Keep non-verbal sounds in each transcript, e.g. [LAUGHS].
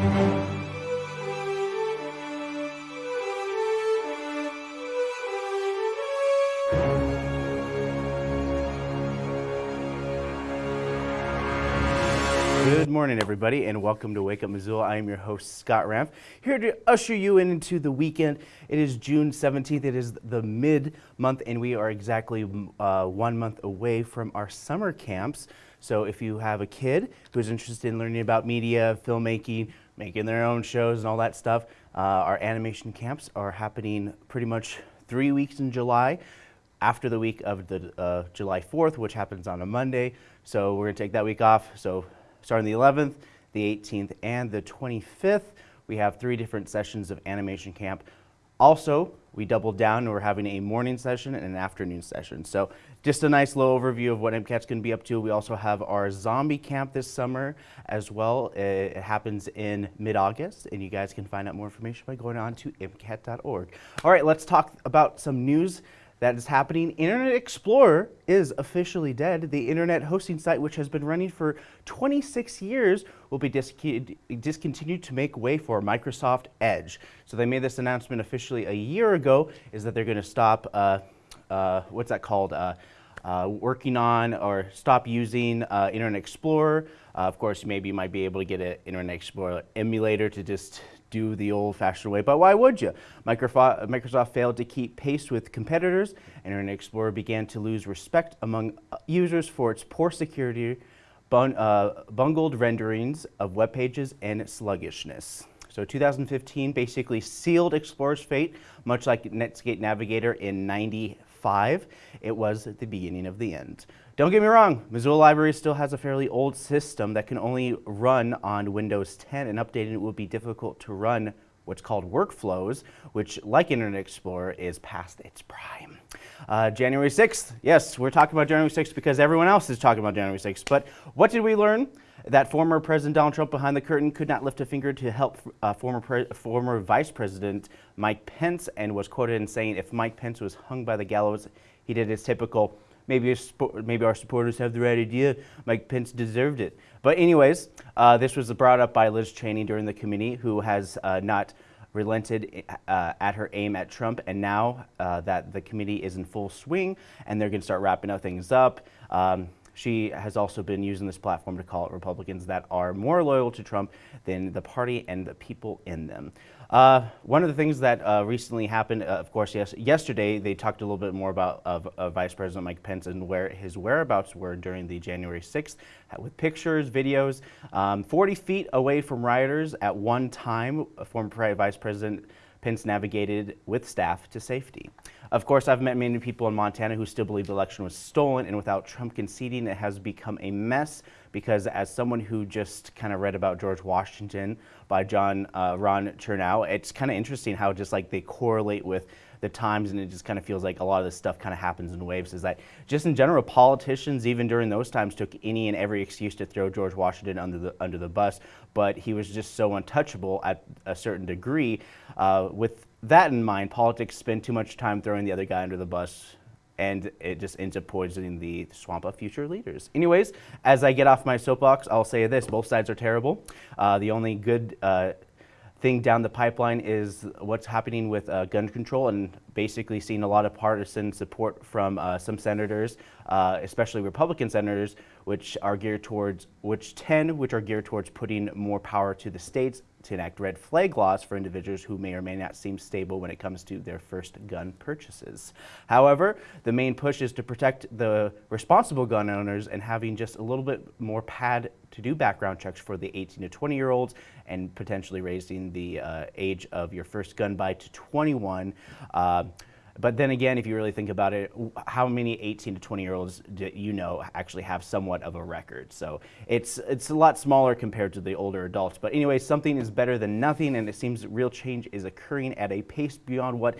Good morning, everybody, and welcome to Wake Up Missoula. I am your host, Scott Ramp, here to usher you into the weekend. It is June 17th. It is the mid-month, and we are exactly uh, one month away from our summer camps. So if you have a kid who's interested in learning about media, filmmaking, making their own shows and all that stuff, uh, our animation camps are happening pretty much three weeks in July after the week of the uh, July 4th, which happens on a Monday. So we're gonna take that week off. So starting the 11th, the 18th, and the 25th. We have three different sessions of animation camp. Also, we doubled down and we're having a morning session and an afternoon session. So just a nice little overview of what MCAT's gonna be up to. We also have our zombie camp this summer as well. It happens in mid-August and you guys can find out more information by going on to MCAT.org. All right, let's talk about some news that is happening. Internet Explorer is officially dead. The internet hosting site, which has been running for 26 years, will be discontinued to make way for Microsoft Edge. So they made this announcement officially a year ago, is that they're going to stop, uh, uh, what's that called? Uh, uh, working on or stop using uh, Internet Explorer. Uh, of course, maybe you might be able to get an Internet Explorer emulator to just do the old-fashioned way, but why would you? Microsoft, Microsoft failed to keep pace with competitors, Internet Explorer began to lose respect among uh, users for its poor security, bun uh, bungled renderings of web pages, and sluggishness. So 2015 basically sealed Explorer's fate, much like Netscape Navigator in 95. It was the beginning of the end. Don't get me wrong, Missoula Library still has a fairly old system that can only run on Windows 10 and updating it will be difficult to run what's called workflows, which like Internet Explorer is past its prime. Uh, January 6th, yes, we're talking about January 6th because everyone else is talking about January 6th, but what did we learn? That former President Donald Trump behind the curtain could not lift a finger to help uh, former, former Vice President Mike Pence and was quoted in saying if Mike Pence was hung by the gallows, he did his typical Maybe, maybe our supporters have the right idea. Mike Pence deserved it. But anyways, uh, this was brought up by Liz Cheney during the committee, who has uh, not relented uh, at her aim at Trump. And now uh, that the committee is in full swing and they're going to start wrapping up things up, um, she has also been using this platform to call out Republicans that are more loyal to Trump than the party and the people in them. Uh, one of the things that uh, recently happened, uh, of course, yes, yesterday they talked a little bit more about Vice President Mike Pence and where his whereabouts were during the January 6th with pictures, videos. Um, 40 feet away from rioters at one time, former Vice President Pence navigated with staff to safety. Of course, I've met many people in Montana who still believe the election was stolen, and without Trump conceding, it has become a mess because as someone who just kind of read about George Washington by John uh, Ron Chernow, it's kind of interesting how just like they correlate with the times and it just kind of feels like a lot of this stuff kind of happens in waves is that just in general politicians even during those times took any and every excuse to throw George Washington under the under the bus but he was just so untouchable at a certain degree uh, with that in mind, politics spend too much time throwing the other guy under the bus and it just ends up poisoning the swamp of future leaders. Anyways, as I get off my soapbox, I'll say this, both sides are terrible. Uh, the only good uh, thing down the pipeline is what's happening with uh, gun control and basically seeing a lot of partisan support from uh, some senators, uh, especially Republican senators, which are geared towards, which 10, which are geared towards putting more power to the states to enact red flag laws for individuals who may or may not seem stable when it comes to their first gun purchases. However, the main push is to protect the responsible gun owners and having just a little bit more pad to do background checks for the 18 to 20 year olds and potentially raising the uh, age of your first gun buy to 21. Uh, but then again, if you really think about it, how many 18 to 20 year olds do you know actually have somewhat of a record? So it's, it's a lot smaller compared to the older adults. But anyway, something is better than nothing, and it seems real change is occurring at a pace beyond what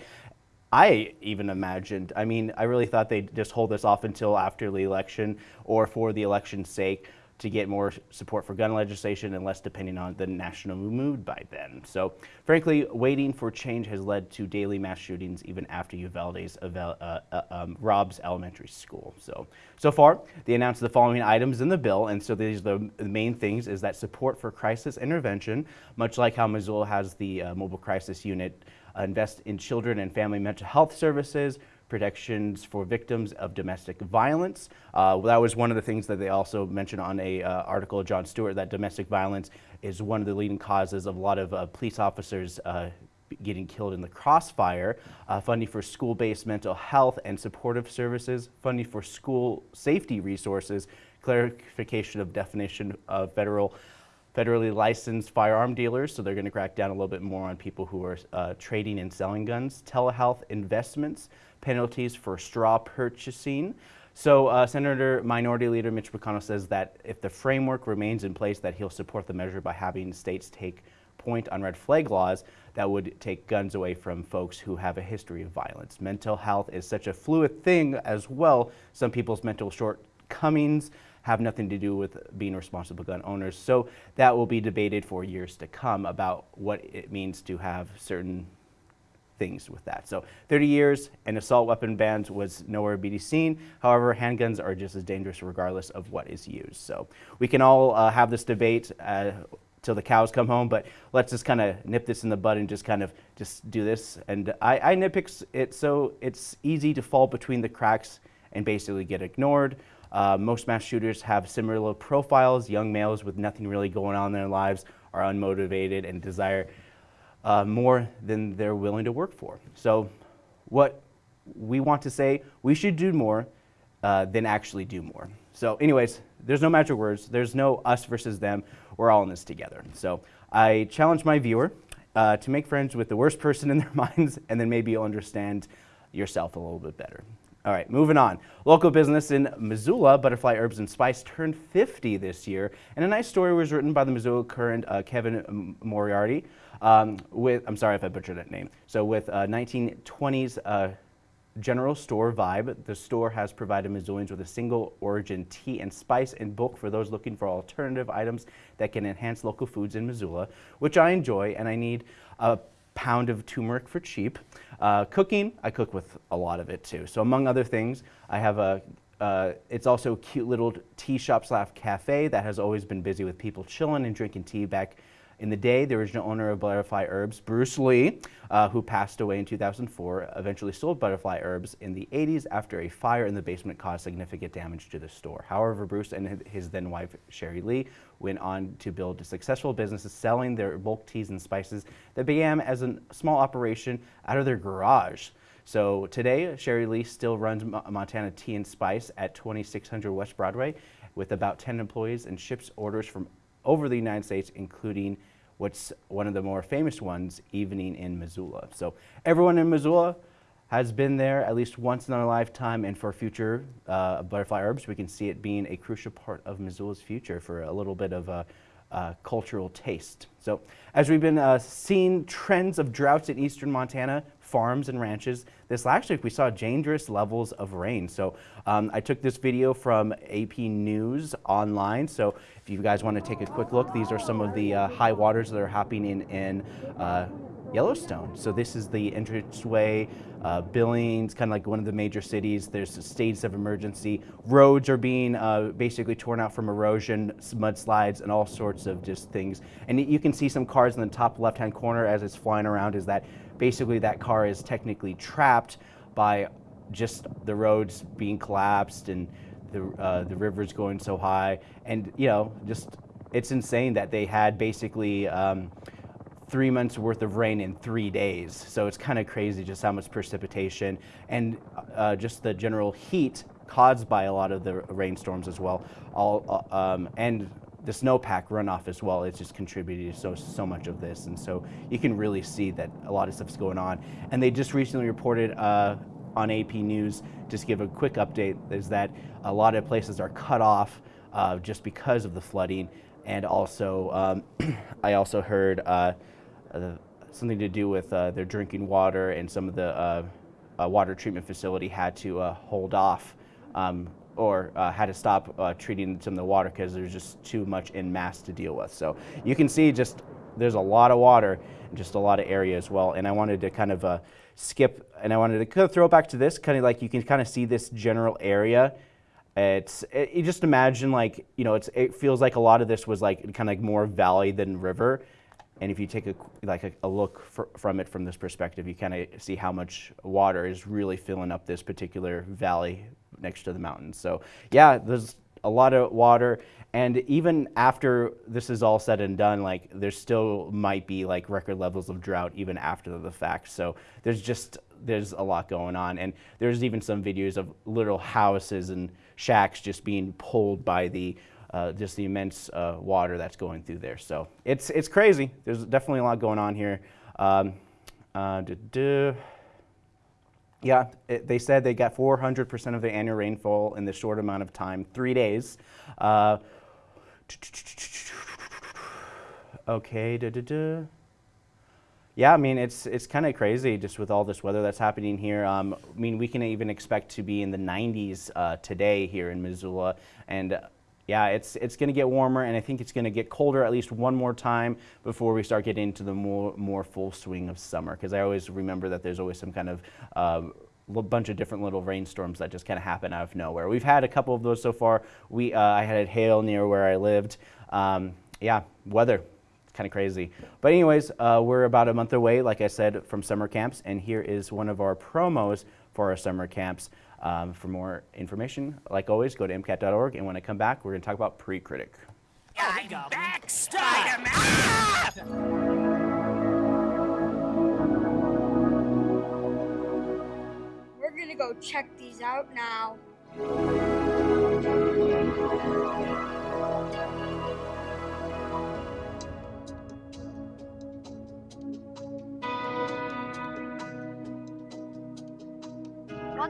I even imagined. I mean, I really thought they'd just hold this off until after the election or for the election's sake to get more support for gun legislation and less depending on the national mood by then. So frankly, waiting for change has led to daily mass shootings even after Uvalde's uh, uh, um, Robb's Elementary School. So, so far, they announced the following items in the bill, and so these are the, main things, is that support for crisis intervention, much like how Missoula has the uh, mobile crisis unit, uh, invest in children and family mental health services, protections for victims of domestic violence. Uh, that was one of the things that they also mentioned on a uh, article of Jon Stewart that domestic violence is one of the leading causes of a lot of uh, police officers uh, getting killed in the crossfire, uh, funding for school-based mental health and supportive services, funding for school safety resources, clarification of definition of federal federally licensed firearm dealers, so they're going to crack down a little bit more on people who are uh, trading and selling guns, telehealth investments, penalties for straw purchasing. So uh, Senator Minority Leader Mitch McConnell says that if the framework remains in place, that he'll support the measure by having states take point on red flag laws that would take guns away from folks who have a history of violence. Mental health is such a fluid thing as well. Some people's mental shortcomings have nothing to do with being responsible gun owners. So that will be debated for years to come about what it means to have certain things with that. So 30 years and assault weapon bans was nowhere to be seen. However, handguns are just as dangerous regardless of what is used. So we can all uh, have this debate uh, till the cows come home, but let's just kind of nip this in the bud and just kind of just do this. And I, I nitpick it so it's easy to fall between the cracks and basically get ignored. Uh, most mass shooters have similar profiles. Young males with nothing really going on in their lives are unmotivated and desire uh, more than they're willing to work for. So what we want to say, we should do more uh, than actually do more. So anyways, there's no magic words. There's no us versus them. We're all in this together. So I challenge my viewer uh, to make friends with the worst person in their [LAUGHS] minds, and then maybe you'll understand yourself a little bit better. All right, moving on. Local business in Missoula, Butterfly Herbs and Spice, turned 50 this year, and a nice story was written by the Missoula Current uh, Kevin Moriarty um, with, I'm sorry if I butchered that name. So with uh, 1920s uh, general store vibe, the store has provided Missoulians with a single origin tea and spice in bulk for those looking for alternative items that can enhance local foods in Missoula, which I enjoy, and I need a pound of turmeric for cheap. Uh, cooking, I cook with a lot of it too. So among other things, I have a uh, it's also a cute little tea shop slash cafe that has always been busy with people chilling and drinking tea back in the day, the original owner of Butterfly Herbs, Bruce Lee, uh, who passed away in 2004, eventually sold Butterfly Herbs in the 80s after a fire in the basement caused significant damage to the store. However, Bruce and his then wife, Sherry Lee, went on to build a successful business selling their bulk teas and spices that began as a small operation out of their garage. So today, Sherry Lee still runs Montana Tea and Spice at 2600 West Broadway with about 10 employees and ships orders from over the United States, including what's one of the more famous ones, Evening in Missoula. So everyone in Missoula has been there at least once in their lifetime, and for future uh, butterfly herbs, we can see it being a crucial part of Missoula's future for a little bit of a cultural taste. So as we've been uh, seeing trends of droughts in eastern Montana, farms and ranches, this last week we saw dangerous levels of rain. So um, I took this video from AP News online. So if you guys want to take a quick look, these are some of the uh, high waters that are happening in, in uh, Yellowstone. So this is the entranceway, uh, Billings, kind of like one of the major cities. There's states of emergency. Roads are being uh, basically torn out from erosion, mudslides, and all sorts of just things. And you can see some cars in the top left-hand corner as it's flying around is that basically that car is technically trapped by just the roads being collapsed and the, uh, the rivers going so high. And, you know, just it's insane that they had basically um, three months worth of rain in three days. So it's kind of crazy just how much precipitation and uh, just the general heat caused by a lot of the rainstorms as well. All, uh, um, and the snowpack runoff as well it's just contributed to so, so much of this. And so you can really see that a lot of stuff's going on. And they just recently reported uh, on AP News, just give a quick update, is that a lot of places are cut off uh, just because of the flooding. And also, um, [CLEARS THROAT] I also heard uh, uh, something to do with uh, their drinking water and some of the uh, water treatment facility had to hold off um, or uh, had to stop uh, treating some of the water because there's just too much in mass to deal with. So you can see just there's a lot of water and just a lot of area as well. And I wanted to kind of uh, skip and I wanted to kind of throw it back to this, kind of like you can kind of see this general area. It's it, you just imagine like you know it feels like a lot of this was like kind of like more valley than river, and if you take a like a, a look for, from it from this perspective, you kind of see how much water is really filling up this particular valley next to the mountains. So yeah, there's a lot of water. And even after this is all said and done, like there still might be like record levels of drought even after the fact. So there's just, there's a lot going on. And there's even some videos of little houses and shacks just being pulled by the, uh, just the immense uh, water that's going through there. So it's, it's crazy. There's definitely a lot going on here. Um, uh, yeah, it, they said they got 400% of the annual rainfall in this short amount of time, three days. Uh, okay. Yeah, I mean, it's, it's kind of crazy just with all this weather that's happening here. Um, I mean, we can even expect to be in the 90s uh, today here in Missoula. And yeah, it's, it's going to get warmer, and I think it's going to get colder at least one more time before we start getting into the more, more full swing of summer. Because I always remember that there's always some kind of uh, bunch of different little rainstorms that just kind of happen out of nowhere. We've had a couple of those so far. We, uh, I had hail near where I lived. Um, yeah, weather, kind of crazy. But anyways, uh, we're about a month away, like I said, from summer camps, and here is one of our promos for our summer camps. Um, for more information, like always, go to MCAT.org. And when I come back, we're going to talk about pre-critic. I'm back, Spider-Man! We're going to go check these out now.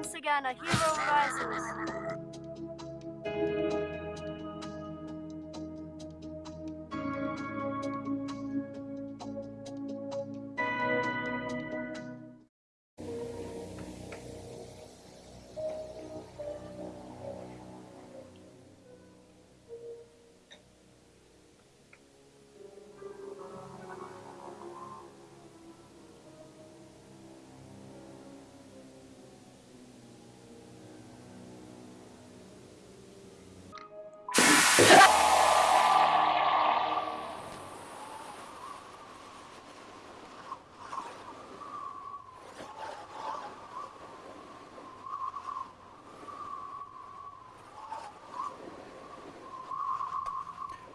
Once again, a hero rises.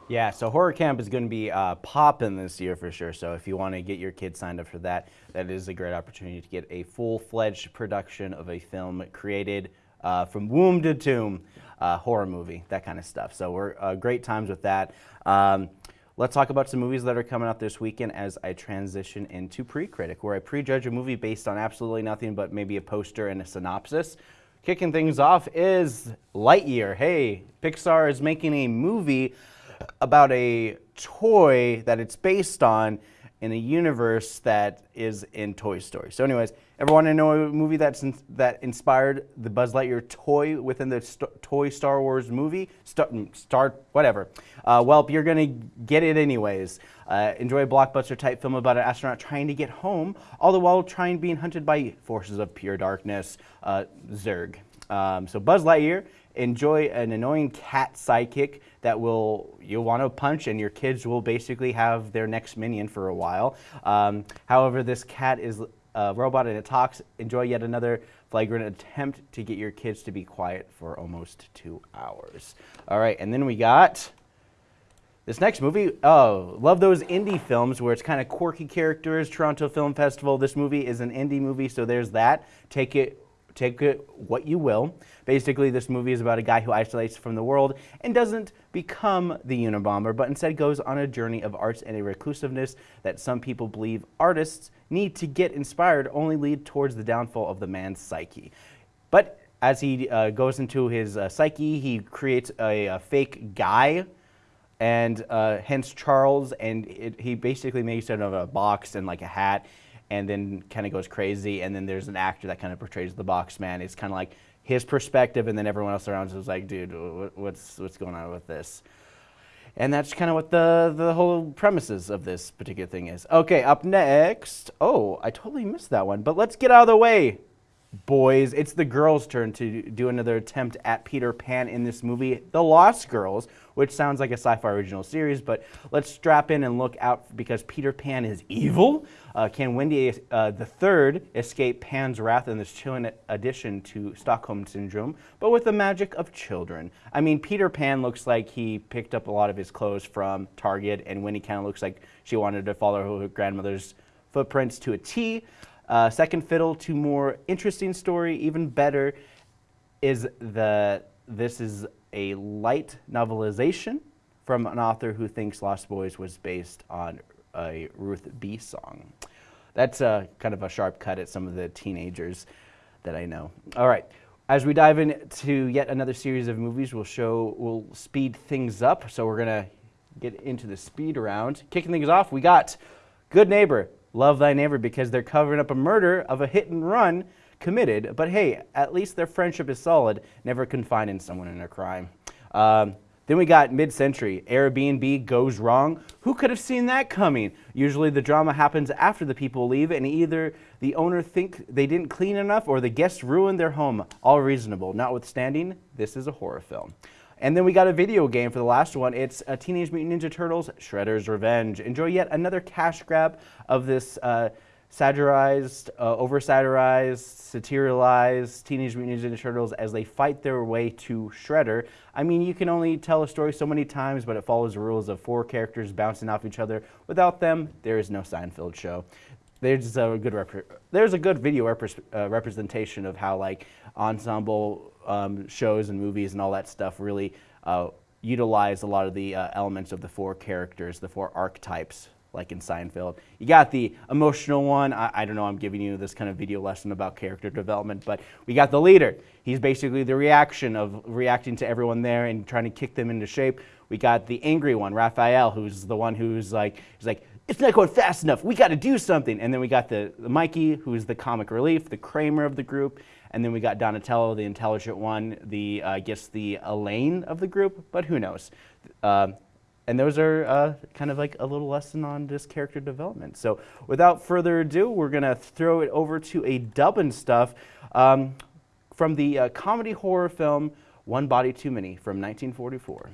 Yeah, so Horror Camp is going to be uh, popping this year for sure. So if you want to get your kids signed up for that, that is a great opportunity to get a full-fledged production of a film created uh, from womb to tomb, uh, horror movie, that kind of stuff. So we're uh, great times with that. Um, let's talk about some movies that are coming out this weekend as I transition into pre-critic, where I prejudge a movie based on absolutely nothing but maybe a poster and a synopsis. Kicking things off is Lightyear. Hey, Pixar is making a movie about a toy that it's based on in a universe that is in Toy Story. So anyways, everyone to know a movie that's in, that inspired the Buzz Lightyear toy within the st toy Star Wars movie? Star, star whatever. Uh, well, you're going to get it anyways. Uh, enjoy a blockbuster type film about an astronaut trying to get home, all the while trying being hunted by forces of pure darkness, uh, Zurg. Um, so Buzz Lightyear enjoy an annoying cat sidekick that will you'll want to punch and your kids will basically have their next minion for a while. Um, however, this cat is a robot and it talks. Enjoy yet another flagrant attempt to get your kids to be quiet for almost two hours. All right, and then we got this next movie, oh, love those indie films where it's kind of quirky characters, Toronto Film Festival. This movie is an indie movie, so there's that. Take it take it what you will. Basically, this movie is about a guy who isolates from the world and doesn't become the Unabomber, but instead goes on a journey of arts and a reclusiveness that some people believe artists need to get inspired only lead towards the downfall of the man's psyche. But as he uh, goes into his uh, psyche, he creates a, a fake guy and uh, hence Charles, and it, he basically makes it of a box and like a hat, and then kind of goes crazy. And then there's an actor that kind of portrays the box man. It's kind of like his perspective, and then everyone else around is like, dude, what's what's going on with this? And that's kind of what the the whole premises of this particular thing is. Okay, up next. Oh, I totally missed that one, but let's get out of the way boys. It's the girls' turn to do another attempt at Peter Pan in this movie, The Lost Girls, which sounds like a sci-fi original series, but let's strap in and look out because Peter Pan is evil. Uh, can Wendy uh, the Third escape Pan's wrath in this chilling addition to Stockholm Syndrome, but with the magic of children? I mean, Peter Pan looks like he picked up a lot of his clothes from Target, and Wendy kind of looks like she wanted to follow her grandmother's footprints to a T. Uh, second fiddle to more interesting story, even better, is that this is a light novelization from an author who thinks Lost Boys was based on a Ruth B song. That's a, kind of a sharp cut at some of the teenagers that I know. All right. As we dive into yet another series of movies, we'll show, we'll speed things up. So we're going to get into the speed round. Kicking things off, we got Good Neighbor, love thy neighbor because they're covering up a murder of a hit and run committed. But hey, at least their friendship is solid, never confining someone in a crime. Um, then we got mid-century. Airbnb goes wrong. Who could have seen that coming? Usually the drama happens after the people leave and either the owner think they didn't clean enough or the guests ruined their home. All reasonable. Notwithstanding, this is a horror film. And then we got a video game for the last one. It's uh, Teenage Mutant Ninja Turtles Shredder's Revenge. Enjoy yet another cash grab of this uh, satirized, uh, over-satirized, serialized Teenage Mutant Ninja Turtles as they fight their way to Shredder. I mean, you can only tell a story so many times, but it follows the rules of four characters bouncing off each other. Without them, there is no Seinfeld show. There's a good there's a good video rep uh, representation of how like ensemble um, shows and movies and all that stuff really uh, utilize a lot of the uh, elements of the four characters, the four archetypes, like in Seinfeld. You got the emotional one. I, I, don't know, I'm giving you this kind of video lesson about character development, but we got the leader. He's basically the reaction of reacting to everyone there and trying to kick them into shape. We got the angry one, Raphael, who's the one who's like, he's like, it's not going fast enough. We got to do something. And then we got the, the Mikey, who's the comic relief, the Kramer of the group. And then we got Donatello, the intelligent one, the, uh, I guess, the Elaine of the group, but who knows. Uh, and those are uh, kind of like a little lesson on this character development. So without further ado, we're going to throw it over to a dub and stuff um, from the uh, comedy horror film One Body Too Many from 1944.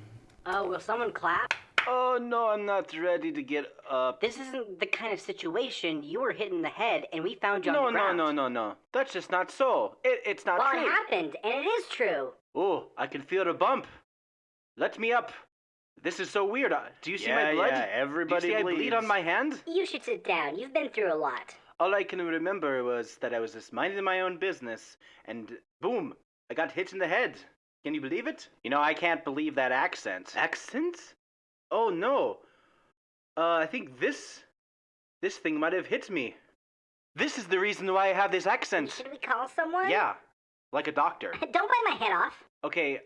Oh, will someone clap? Oh, no, I'm not ready to get up. This isn't the kind of situation you were hit in the head and we found you no, on the ground. No, no, no, no. That's just not so. It, it's not well, true. Well, it happened, and it is true. Oh, I can feel the bump. Let me up. This is so weird. Uh, do you see yeah, my blood? Yeah, everybody do you see bleeds. I bleed on my hand? You should sit down. You've been through a lot. All I can remember was that I was just minding my own business, and boom, I got hit in the head. Can you believe it? You know, I can't believe that accent. Accent? Oh no. Uh, I think this, this thing might have hit me. This is the reason why I have this accent. Should we call someone? Yeah, like a doctor. [LAUGHS] Don't bite my head off. Okay,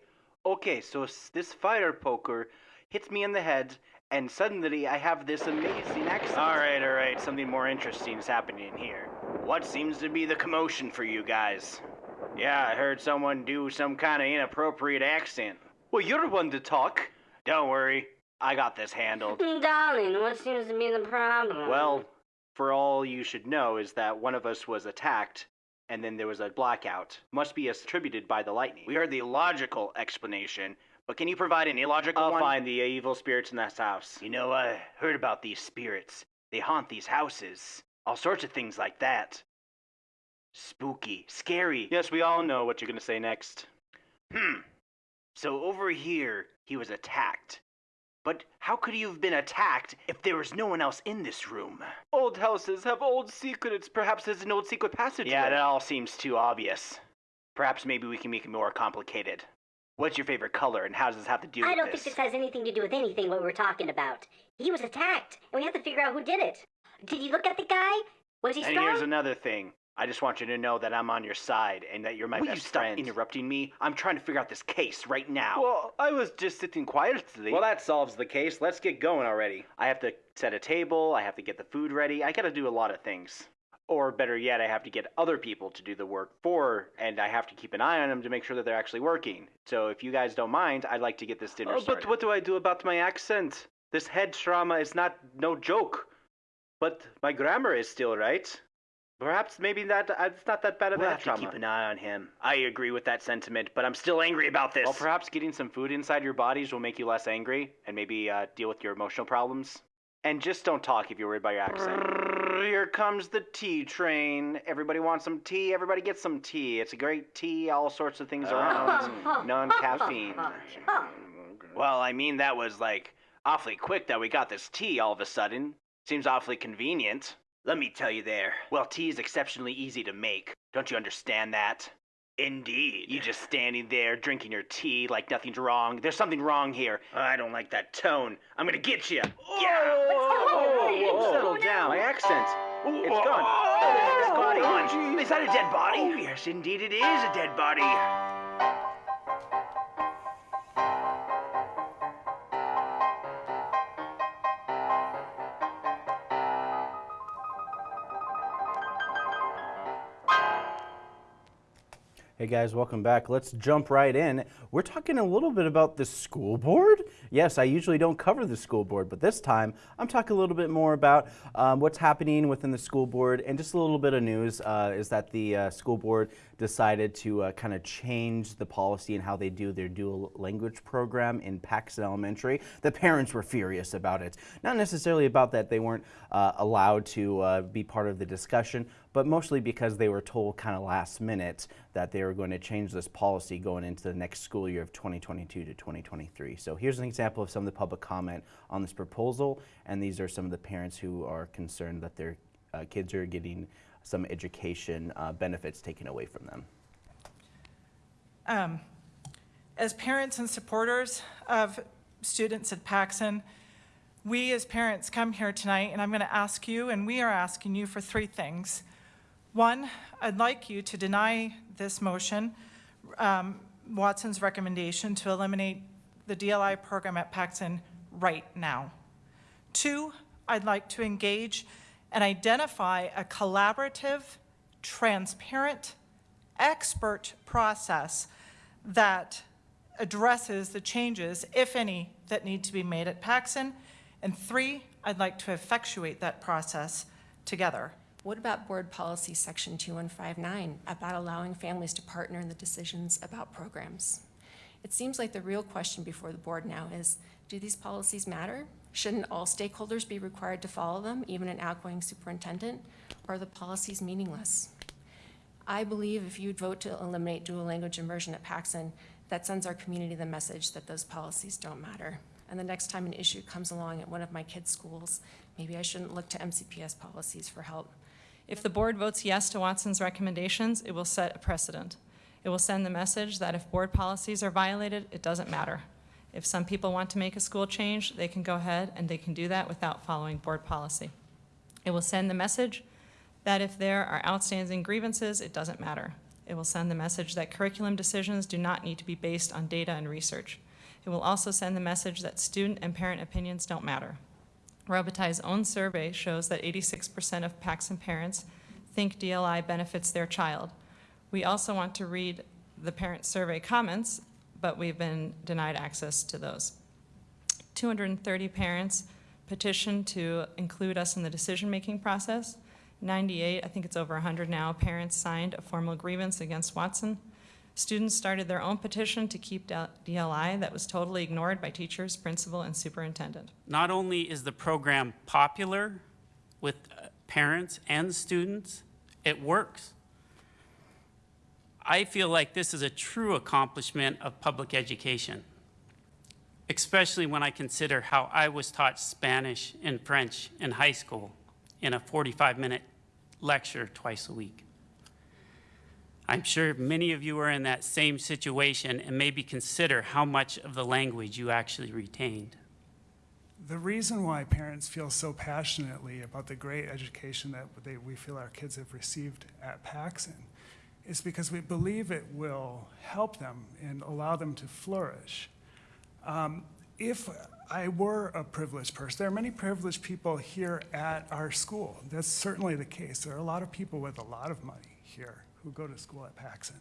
okay, so this fire poker hits me in the head, and suddenly I have this amazing accent. Alright, alright, something more interesting is happening here. What seems to be the commotion for you guys? Yeah, I heard someone do some kind of inappropriate accent. Well, you're the one to talk. Don't worry, I got this handled. [LAUGHS] Darling, what seems to be the problem? Well, for all you should know is that one of us was attacked, and then there was a blackout. Must be attributed by the lightning. We heard the logical explanation, but can you provide an illogical I'll one? find the evil spirits in this house. You know, I heard about these spirits. They haunt these houses. All sorts of things like that. Spooky, scary. Yes, we all know what you're going to say next. Hmm. So over here, he was attacked. But how could you have been attacked if there was no one else in this room? Old houses have old secrets. Perhaps there's an old secret passage. Yeah, that all seems too obvious. Perhaps maybe we can make it more complicated. What's your favorite color, and how does this have to do I with don't this? think this has anything to do with anything what we're talking about. He was attacked, and we have to figure out who did it. Did you look at the guy? Was he and strong? here's another thing. I just want you to know that I'm on your side and that you're my Will best you stop friend. interrupting me? I'm trying to figure out this case right now. Well, I was just sitting quietly. Well, that solves the case. Let's get going already. I have to set a table. I have to get the food ready. I gotta do a lot of things. Or better yet, I have to get other people to do the work for, and I have to keep an eye on them to make sure that they're actually working. So if you guys don't mind, I'd like to get this dinner Oh, started. but what do I do about my accent? This head trauma is not no joke. But my grammar is still right. Perhaps maybe that uh, it's not that bad of We'll a have head to trauma. keep an eye on him. I agree with that sentiment, but I'm still angry about this. Well, perhaps getting some food inside your bodies will make you less angry and maybe uh, deal with your emotional problems. And just don't talk if you're worried about your accent. Here comes the tea train. Everybody wants some tea. Everybody gets some tea. It's a great tea, all sorts of things around. [LAUGHS] Non-caffeine. Well, I mean, that was like awfully quick that we got this tea all of a sudden. Seems awfully convenient. Let me tell you there. Well, tea is exceptionally easy to make. Don't you understand that? Indeed. You just standing there drinking your tea like nothing's wrong. There's something wrong here. I don't like that tone. I'm gonna get you. Yeah. Settle down. My accent. It's gone. Oh, It's gone. oh, Is that a dead body? Oh, yes, indeed it is a dead body. Hey guys, welcome back. Let's jump right in. We're talking a little bit about the school board. Yes, I usually don't cover the school board, but this time I'm talking a little bit more about um, what's happening within the school board and just a little bit of news uh, is that the uh, school board decided to uh, kind of change the policy and how they do their dual language program in Paxson Elementary. The parents were furious about it. Not necessarily about that they weren't uh, allowed to uh, be part of the discussion, but mostly because they were told kind of last minute that they were going to change this policy going into the next school year of 2022 to 2023. So here's an example of some of the public comment on this proposal, and these are some of the parents who are concerned that their uh, kids are getting some education uh, benefits taken away from them. Um, As parents and supporters of students at Paxson, we as parents come here tonight, and I'm going to ask you, and we are asking you for three things. One, I'd like you to deny this motion, um, Watson's recommendation to eliminate the DLI program at Paxson right now. Two, I'd like to engage and identify a collaborative, transparent, expert process that addresses the changes, if any, that need to be made at Paxson. And three, I'd like to effectuate that process together. What about Board Policy Section 2159 about allowing families to partner in the decisions about programs? It seems like the real question before the board now is, do these policies matter? Shouldn't all stakeholders be required to follow them, even an outgoing superintendent? Or are the policies meaningless? I believe if you'd vote to eliminate dual language immersion at Paxson, that sends our community the message that those policies don't matter. And the next time an issue comes along at one of my kids' schools, maybe I shouldn't look to MCPS policies for help. If the board votes yes to Watson's recommendations, it will set a precedent. It will send the message that if board policies are violated, it doesn't matter. If some people want to make a school change, they can go ahead and they can do that without following board policy. It will send the message that if there are outstanding grievances, it doesn't matter. It will send the message that curriculum decisions do not need to be based on data and research. It will also send the message that student and parent opinions don't matter. Robitaille's own survey shows that 86% of Paxson parents think DLI benefits their child. We also want to read the parent survey comments, but we've been denied access to those. 230 parents petitioned to include us in the decision-making process. 98, I think it's over 100 now, parents signed a formal grievance against Watson. Students started their own petition to keep DLI that was totally ignored by teachers, principal, and superintendent. Not only is the program popular with uh, parents and students, it works. I feel like this is a true accomplishment of public education, especially when I consider how I was taught Spanish and French in high school in a 45-minute lecture twice a week. I'm sure many of you are in that same situation and maybe consider how much of the language you actually retained. The reason why parents feel so passionately about the great education that they, we feel our kids have received at Paxson is because we believe it will help them and allow them to flourish. Um, if I were a privileged person, there are many privileged people here at our school. That's certainly the case. There are a lot of people with a lot of money here who go to school at Paxson.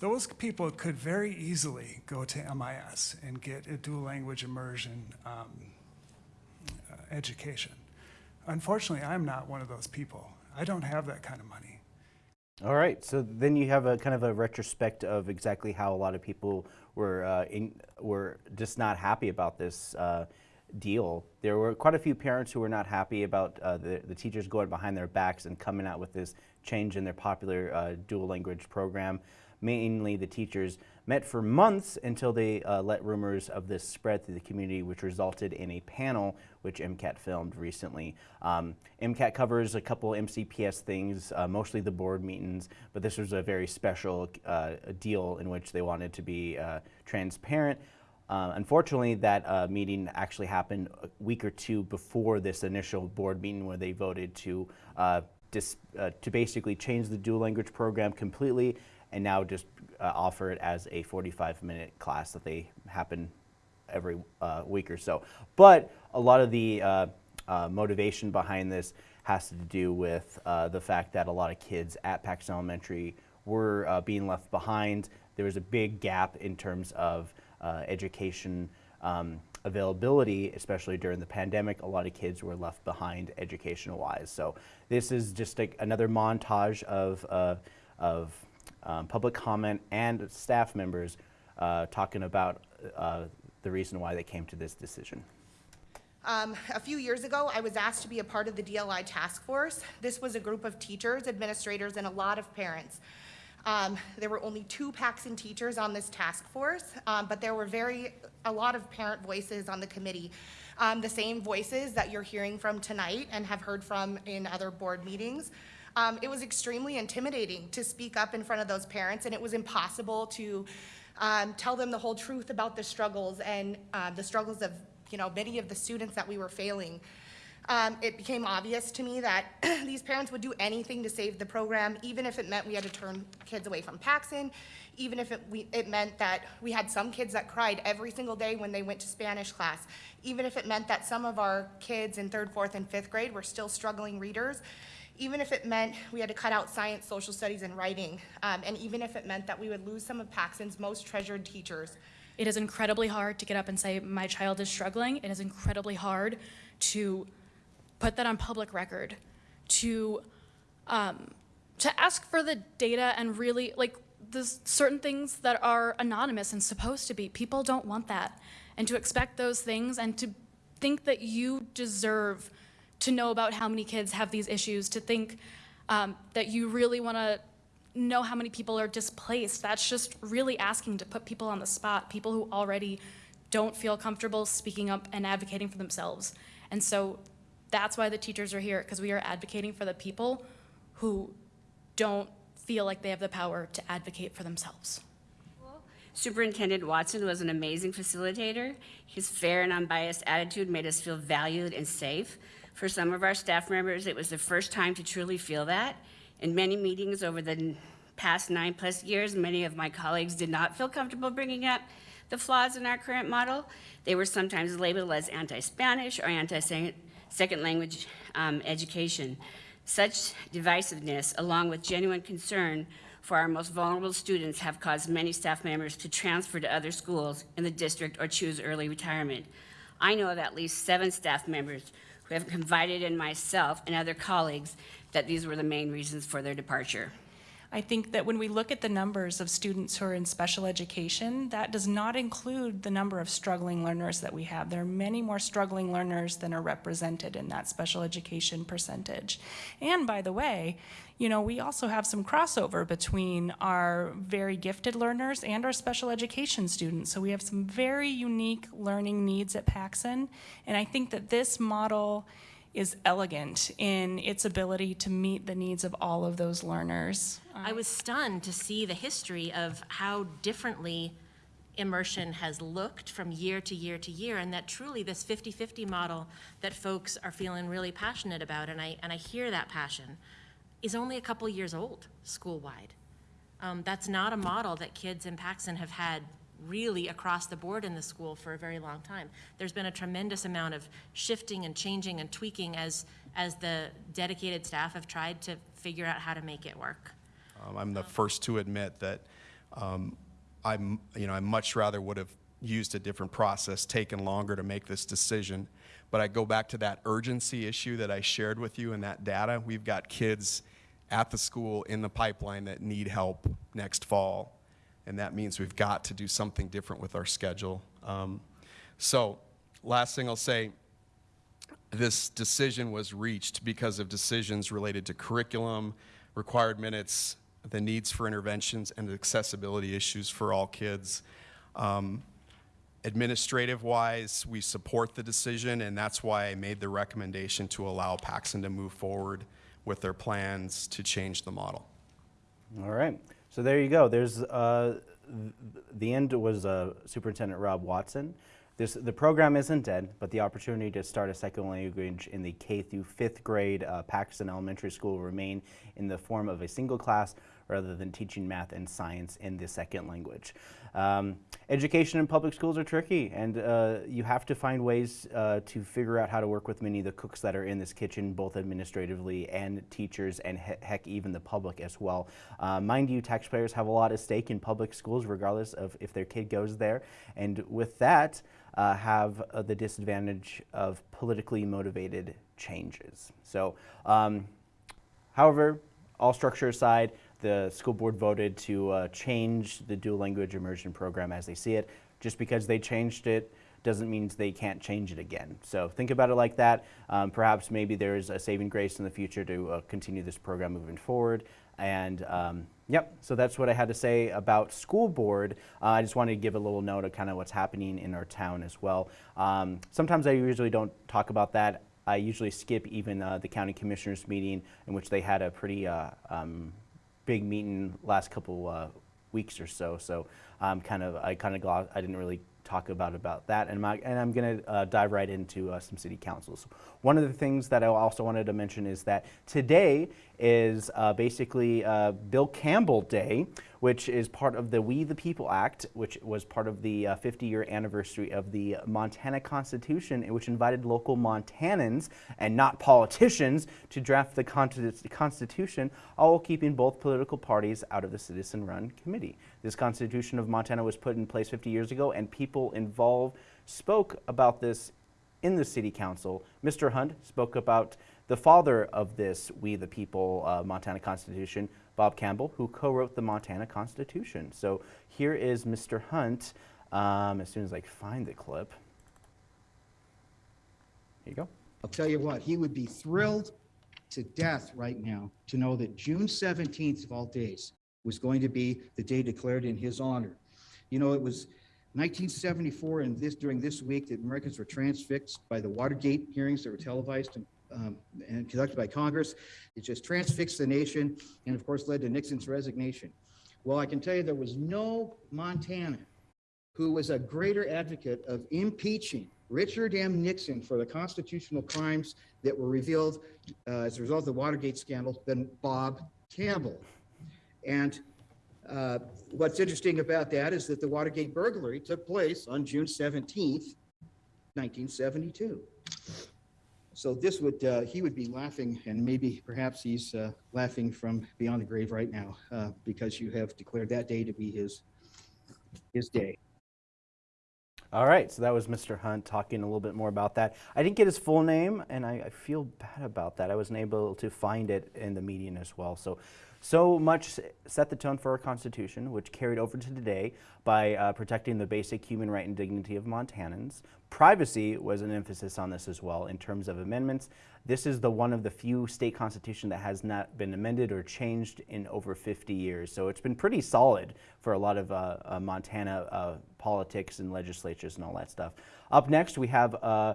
Those people could very easily go to MIS and get a dual language immersion um, uh, education. Unfortunately, I'm not one of those people. I don't have that kind of money. All right, so then you have a kind of a retrospect of exactly how a lot of people were uh, in, were just not happy about this uh, deal. There were quite a few parents who were not happy about uh, the, the teachers going behind their backs and coming out with this change in their popular uh, dual language program. Mainly, the teachers met for months until they uh, let rumors of this spread through the community, which resulted in a panel which MCAT filmed recently. Um, MCAT covers a couple MCPS things, uh, mostly the board meetings, but this was a very special uh, deal in which they wanted to be uh, transparent. Uh, unfortunately, that uh, meeting actually happened a week or two before this initial board meeting where they voted to uh, dis, uh, to basically change the dual language program completely and now just uh, offer it as a 45 minute class that they happen every uh, week or so. But a lot of the uh, uh, motivation behind this has to do with the fact that a lot of kids at Paxson Elementary were being left behind. There was a big gap in terms of education um, availability, especially during the pandemic. A lot of kids were left behind educational wise. So this is just like another montage of, of um, public comment and staff members uh, talking about uh, the reason why they came to this decision. Um, a few years ago, I was asked to be a part of the DLI task force. This was a group of teachers, administrators, and a lot of parents. Um, there were only two Paxson teachers on this task force, um, but there were very a lot of parent voices on the committee. Um, the same voices that you're hearing from tonight and have heard from in other board meetings. Um, it was extremely intimidating to speak up in front of those parents, and it was impossible to um, tell them the whole truth about the struggles and uh, the struggles of you know many of the students that we were failing. Um, it became obvious to me that [CLEARS THROAT] these parents would do anything to save the program, even if it meant we had to turn kids away from Paxson, even if it, we, it meant that we had some kids that cried every single day when they went to Spanish class, even if it meant that some of our kids in third, fourth, and fifth grade were still struggling readers even if it meant we had to cut out science, social studies, and writing, um, and even if it meant that we would lose some of Paxson's most treasured teachers. It is incredibly hard to get up and say, my child is struggling. It is incredibly hard to put that on public record, to, um, to ask for the data and really, like, there's certain things that are anonymous and supposed to be. People don't want that. And to expect those things and to think that you deserve to know about how many kids have these issues, to think um, that you really want to know how many people are displaced. That's just really asking to put people on the spot, people who already don't feel comfortable speaking up and advocating for themselves. And so that's why the teachers are here, because we are advocating for the people who don't feel like they have the power to advocate for themselves. Superintendent Watson was an amazing facilitator. His fair and unbiased attitude made us feel valued and safe. For some of our staff members, it was the first time to truly feel that. In many meetings over the past nine plus years, many of my colleagues did not feel comfortable bringing up the flaws in our current model. They were sometimes labeled as anti-Spanish or anti-second language um, education. Such divisiveness, along with genuine concern for our most vulnerable students, have caused many staff members to transfer to other schools in the district or choose early retirement. I know of at least seven staff members who have confided in myself and other colleagues that these were the main reasons for their departure. I think that when we look at the numbers of students who are in special education, that does not include the number of struggling learners that we have. There are many more struggling learners than are represented in that special education percentage. And by the way, you know, we also have some crossover between our very gifted learners and our special education students. So we have some very unique learning needs at Paxson. And I think that this model is elegant in its ability to meet the needs of all of those learners. I was stunned to see the history of how differently immersion has looked from year to year to year and that truly this 50-50 model that folks are feeling really passionate about and I, and I hear that passion is only a couple years old school-wide. Um, that's not a model that kids in Paxson have had really across the board in the school for a very long time. There's been a tremendous amount of shifting and changing and tweaking as, as the dedicated staff have tried to figure out how to make it work. Um, I'm the first to admit that um, I'm, you know, I much rather would have used a different process, taken longer to make this decision. But I go back to that urgency issue that I shared with you and that data. We've got kids at the school in the pipeline that need help next fall. And that means we've got to do something different with our schedule. Um, so, last thing I'll say this decision was reached because of decisions related to curriculum, required minutes, the needs for interventions, and accessibility issues for all kids. Um, Administrative-wise, we support the decision, and that's why I made the recommendation to allow Paxson to move forward with their plans to change the model. All right. So there you go. There's uh, th- the end was uh, Superintendent Rob Watson. This, the program isn't dead, but the opportunity to start a second language in the K through fifth grade uh, Paxson Elementary School will remain in the form of a single class rather than teaching math and science in the second language. Um, education in public schools are tricky, and uh, you have to find ways uh, to figure out how to work with many of the cooks that are in this kitchen, both administratively and teachers, and he heck, even the public as well. Uh, mind you, taxpayers have a lot at stake in public schools, regardless of if their kid goes there. And with that, uh, have uh, the disadvantage of politically motivated changes. So, um, however, all structure aside, the school board voted to uh, change the dual language immersion program as they see it. Just because they changed it doesn't mean they can't change it again. So think about it like that. Um, perhaps maybe there's a saving grace in the future to uh, continue this program moving forward. And um, yep, so that's what I had to say about school board. Uh, I just wanted to give a little note of kind of what's happening in our town as well. Um, sometimes I usually don't talk about that. I usually skip even uh, the county commissioners meeting in which they had a pretty uh, um, big meeting last couple uh, weeks or so. So um, kind of I kind of I didn't really talk about about that, and, my, and I'm going to uh, dive right into uh, some city councils. One of the things that I also wanted to mention is that today is uh, basically uh, Bill Campbell Day, which is part of the We the People Act, which was part of the 50-year uh, anniversary of the Montana Constitution, which invited local Montanans and not politicians to draft the Constitution, all while keeping both political parties out of the citizen-run committee. This Constitution of Montana was put in place 50 years ago, and people involved spoke about this in the city council. Mr. Hunt spoke about the father of this We the People uh, Montana Constitution, Bob Campbell, who co-wrote the Montana Constitution. So here is Mr. Hunt, um, as soon as I find the clip. Here you go. I'll tell you what, he would be thrilled to death right now to know that June 17th of all days was going to be the day declared in his honor. You know, it was 1974 and this during this week that Americans were transfixed by the Watergate hearings that were televised and, um, and conducted by Congress. It just transfixed the nation and of course led to Nixon's resignation. Well, I can tell you there was no Montana who was a greater advocate of impeaching Richard M. Nixon for the constitutional crimes that were revealed uh, as a result of the Watergate scandal than Bob Campbell. And uh, what's interesting about that is that the Watergate burglary took place on June 17th, 1972. So this would, uh, he would be laughing, and maybe perhaps he's uh, laughing from beyond the grave right now uh, because you have declared that day to be his, his day. All right, so that was Mr. Hunt talking a little bit more about that. I didn't get his full name, and I, I feel bad about that. I wasn't able to find it in the median as well. So so much set the tone for our Constitution, which carried over to today by uh, protecting the basic human right and dignity of Montanans. Privacy was an emphasis on this as well in terms of amendments. This is the one of the few state constitution that has not been amended or changed in over 50 years. So it's been pretty solid for a lot of uh, uh, Montana uh, politics and legislatures and all that stuff. Up next, we have uh,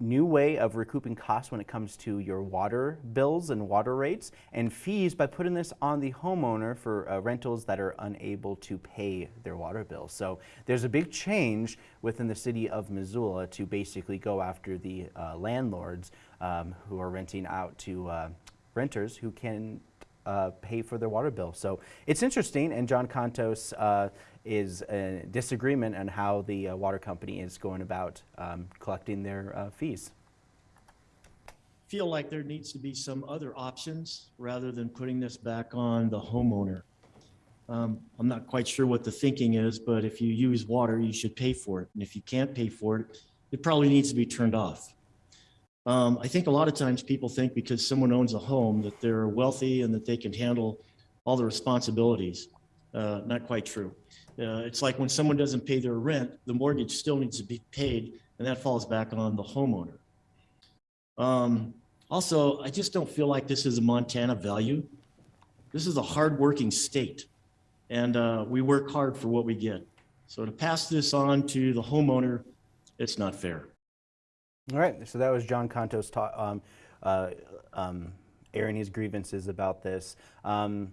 new way of recouping costs when it comes to your water bills and water rates and fees by putting this on the homeowner for uh, rentals that are unable to pay their water bills. So there's a big change within the city of Missoula to basically go after the uh, landlords um, who are renting out to uh, renters who can uh, pay for their water bill. So it's interesting, and John Contos uh, is a disagreement on how the uh, water company is going about um, collecting their uh, fees. feel like there needs to be some other options rather than putting this back on the homeowner. Um, I'm not quite sure what the thinking is, but if you use water, you should pay for it. And if you can't pay for it, it probably needs to be turned off. Um, I think a lot of times people think because someone owns a home that they're wealthy and that they can handle all the responsibilities. Uh, not quite true. Uh, it's like when someone doesn't pay their rent, the mortgage still needs to be paid, and that falls back on the homeowner. Um, also, I just don't feel like this is a Montana value. This is a hardworking state, and uh, we work hard for what we get. So to pass this on to the homeowner, it's not fair. All right, so that was John Contos ta- um, uh, um, airing his grievances about this. Um,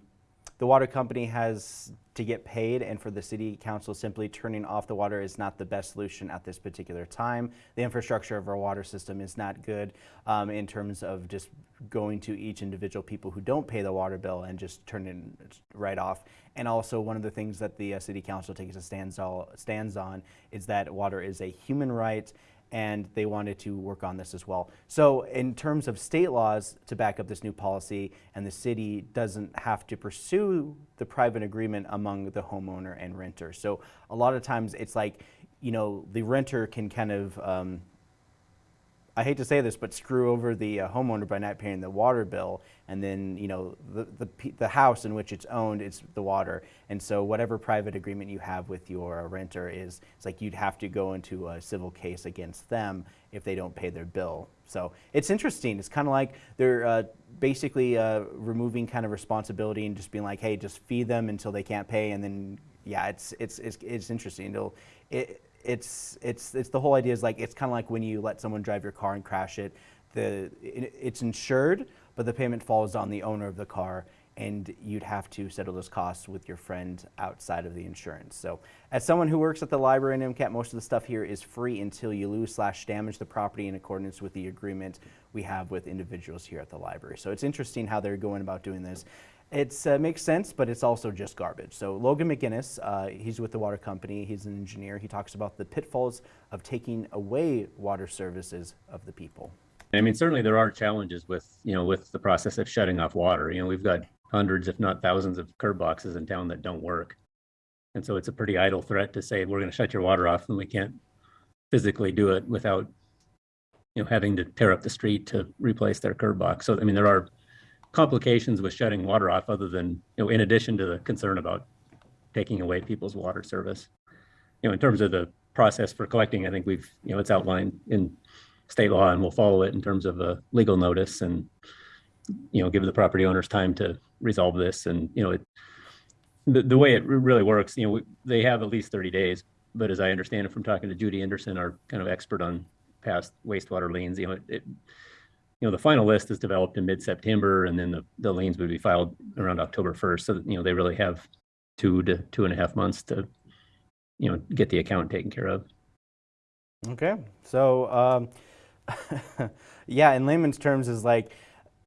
the water company has to get paid, and for the city council, simply turning off the water is not the best solution at this particular time. The infrastructure of our water system is not good um, in terms of just going to each individual people who don't pay the water bill and just turning it right off. And also, one of the things that the uh, city council takes a stands, all, stands on is that water is a human right and they wanted to work on this as well. So in terms of state laws to back up this new policy, and the city doesn't have to pursue the private agreement among the homeowner and renter. So a lot of times it's like, you know, the renter can kind of um, I hate to say this, but screw over the uh, homeowner by not paying the water bill, and then you know the, the the house in which it's owned, is the water, and so whatever private agreement you have with your renter is, it's like you'd have to go into a civil case against them if they don't pay their bill. So it's interesting. It's kind of like they're uh, basically uh, removing kind of responsibility and just being like, hey, just feed them until they can't pay, and then yeah, it's it's it's, it's interesting. It'll it it's it's it's the whole idea is like it's kind of like when you let someone drive your car and crash it the it, it's insured but the payment falls on the owner of the car and you'd have to settle those costs with your friend outside of the insurance. So as someone who works at the library in MCAT most of the stuff here is free until you lose slash damage the property in accordance with the agreement we have with individuals here at the library. So it's interesting how they're going about doing this it uh, makes sense, but it's also just garbage. So Logan McGinnis, uh, he's with the water company. He's an engineer. He talks about the pitfalls of taking away water services of the people. I mean, certainly there are challenges with, you know, with the process of shutting off water. You know, we've got hundreds, if not thousands of curb boxes in town that don't work. And so it's a pretty idle threat to say, we're going to shut your water off and we can't physically do it without, you know, having to tear up the street to replace their curb box. So, I mean, there are complications with shutting water off other than, you know, in addition to the concern about taking away people's water service. You know, in terms of the process for collecting, I think we've, you know, it's outlined in state law and we'll follow it in terms of a legal notice and, you know, give the property owners time to resolve this. And, you know, it, the, the way it really works, you know, we, they have at least 30 days, but as I understand it from talking to Judy Anderson, our kind of expert on past wastewater liens, you know, it, it you know, the final list is developed in mid-September and then the, the liens would be filed around October 1st. So, you know, they really have two to two and a half months to, you know, get the account taken care of. Okay. So, um, [LAUGHS] yeah, in layman's terms is like,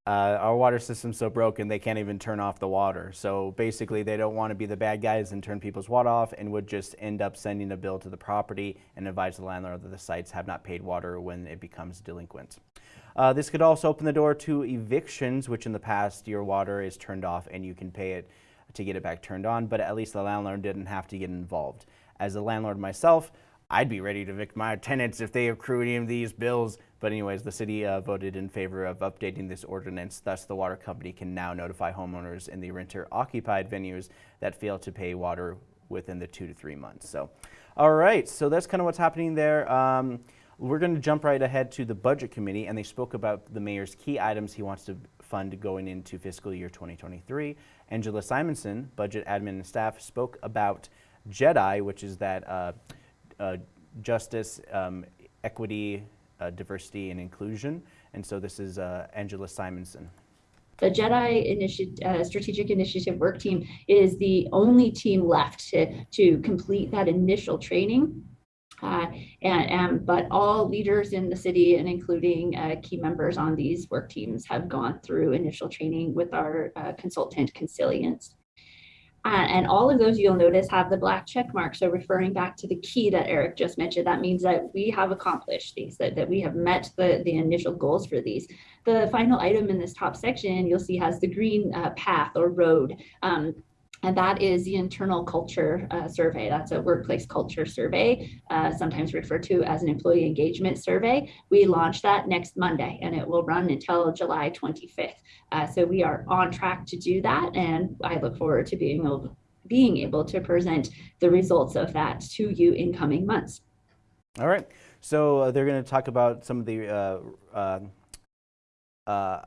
uh, our water system's so broken they can't even turn off the water. So basically they don't want to be the bad guys and turn people's water off and would just end up sending a bill to the property and advise the landlord that the sites have not paid water when it becomes delinquent. Uh, this could also open the door to evictions, which in the past your water is turned off and you can pay it to get it back turned on, but at least the landlord didn't have to get involved. As a landlord myself, I'd be ready to evict my tenants if they accrue any of these bills. But anyways, the city uh, voted in favor of updating this ordinance. Thus, the water company can now notify homeowners in the renter-occupied venues that fail to pay water within the two to three months. So, all right, so that's kind of what's happening there. Um, we're going to jump right ahead to the Budget Committee, and they spoke about the mayor's key items he wants to fund going into fiscal year 2023. Angela Simonson, Budget Admin and Staff, spoke about JEDI, which is that uh, uh, justice, um, equity, uh, diversity, and inclusion. And so this is uh, Angela Simonson. The JEDI initi uh, Strategic Initiative Work Team is the only team left to, to complete that initial training Uh, and, and, but all leaders in the city and including uh, key members on these work teams have gone through initial training with our uh, consultant Consilience. Uh, and all of those you'll notice have the black check mark. So referring back to the key that Eric just mentioned, that means that we have accomplished these, that, that we have met the, the initial goals for these. The final item in this top section you'll see has the green uh, path or road. Um, and that is the internal culture uh, survey. That's a workplace culture survey, uh, sometimes referred to as an employee engagement survey. We launch that next Monday and it will run until July 25th. Uh, so we are on track to do that. And I look forward to being able, being able to present the results of that to you in coming months. All right. So uh, they're going to talk about some of the uh, um, uh,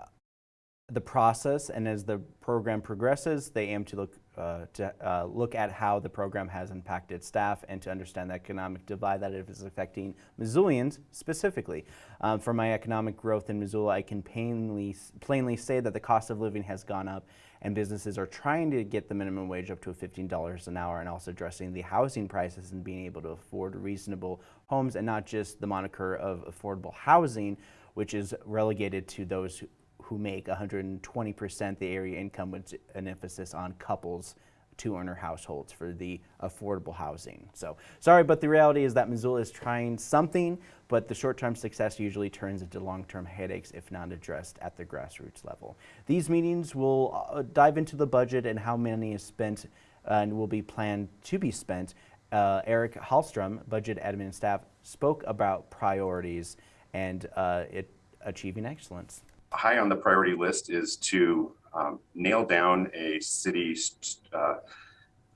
the process and as the program progresses, they aim to look uh, to uh, look at how the program has impacted staff and to understand the economic divide that it is affecting Missoulians specifically. Um, for my economic growth in Missoula, I can plainly, plainly say that the cost of living has gone up and businesses are trying to get the minimum wage up to $15 an hour and also addressing the housing prices and being able to afford reasonable homes and not just the moniker of affordable housing, which is relegated to those who, make 120% the area income with an emphasis on couples two earner households for the affordable housing. So sorry, but the reality is that Missoula is trying something, but the short-term success usually turns into long-term headaches if not addressed at the grassroots level. These meetings will uh, dive into the budget and how money is spent and will be planned to be spent. Uh, Eric Hallstrom, budget admin staff, spoke about priorities and uh, it, achieving excellence high on the priority list is to um, nail down a city's uh,